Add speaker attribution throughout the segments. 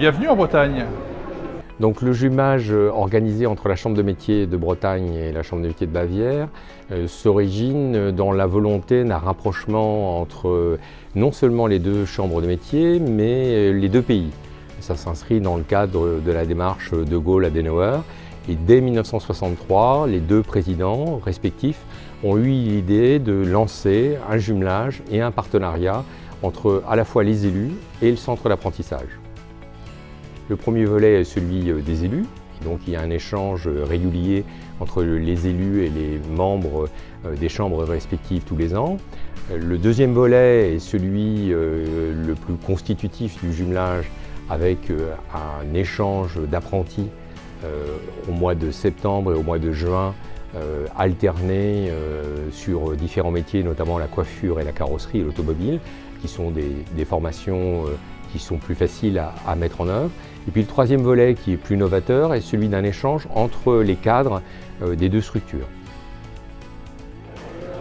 Speaker 1: Bienvenue en Bretagne
Speaker 2: donc le jumage euh, organisé entre la Chambre de métier de Bretagne et la Chambre de métier de Bavière euh, s'origine dans la volonté d'un rapprochement entre euh, non seulement les deux chambres de métier, mais les deux pays. Ça s'inscrit dans le cadre de la démarche de Gaulle-Adenauer. Et dès 1963, les deux présidents respectifs ont eu l'idée de lancer un jumelage et un partenariat entre à la fois les élus et le centre d'apprentissage. Le premier volet est celui euh, des élus, donc il y a un échange euh, régulier entre les élus et les membres euh, des chambres respectives tous les ans. Le deuxième volet est celui le plus constitutif du jumelage avec un échange d'apprentis au mois de septembre et au mois de juin alternés sur différents métiers, notamment la coiffure et la carrosserie et l'automobile, qui sont des, formations qui sont plus faciles à, mettre en œuvre. Et puis le troisième volet qui est plus novateur est celui d'un échange entre les cadres euh, des deux structures.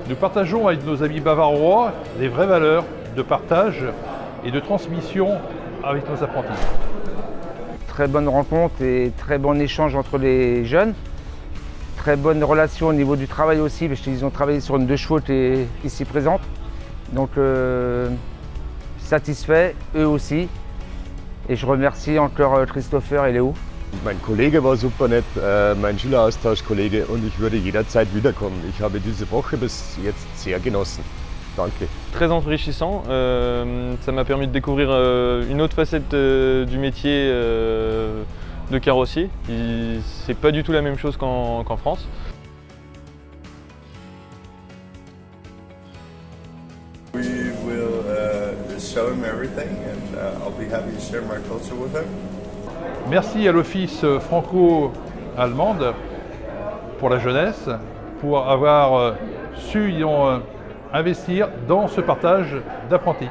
Speaker 1: Nous partageons avec nos amis bavarois les vraies valeurs de partage et de transmission avec nos apprentis.
Speaker 3: Très bonne rencontre et très bon échange entre les jeunes. Très bonne relation au niveau du travail aussi, parce qu'ils ont travaillé sur une deux chevaux qui ici présente. Donc euh, satisfait, eux aussi. Et je remercie encore euh, Christopher et Léo.
Speaker 4: Mein Kollege war super nett, äh, mein Schüleraustauschkollege und ich würde jederzeit wiederkommen. Ich habe diese Woche bis jetzt sehr genossen. Danke.
Speaker 5: Très enrichissant, euh, ça m'a permis de découvrir euh, une autre facette euh, du métier euh, de carrossier. C'est pas du tout la même chose qu'en qu France.
Speaker 1: Merci à l'Office franco-allemande pour la jeunesse, pour avoir euh, su euh, investir dans ce partage d'apprentis.